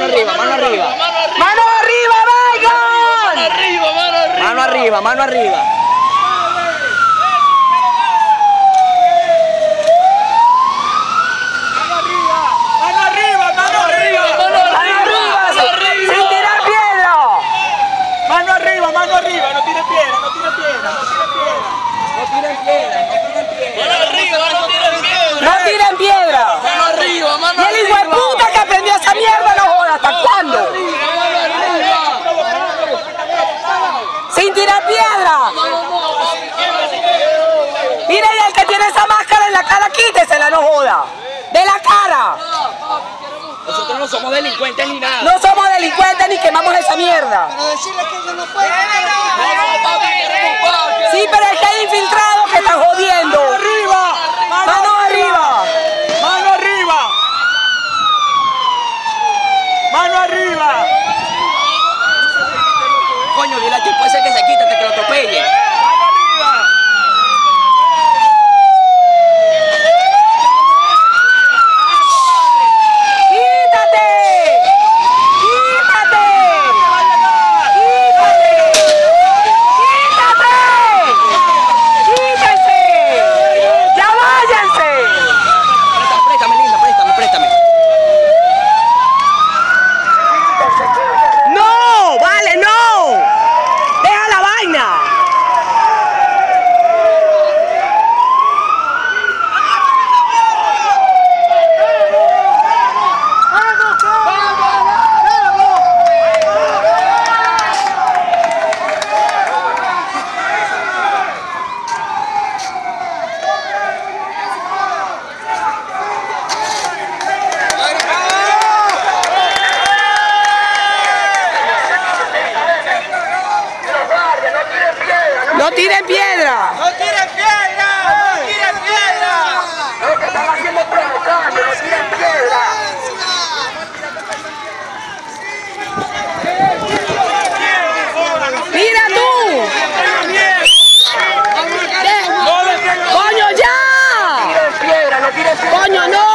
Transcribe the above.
mano arriba, mano arriba. ¡Mano arriba, Mano arriba, mano arriba. Mano arriba, mano arriba. De la cara. Nosotros no somos delincuentes ni nada. No somos delincuentes ni quemamos esa mierda. Pero decirle que yo no puedo. Sí, tiren piedra! ¡No tiren piedra! ¡No tiren piedra! Lo que están haciendo es no piedra. ¡Tira tú! ¡Coño, ya! ¡No piedra, no tiren piedra! ¡Coño, no!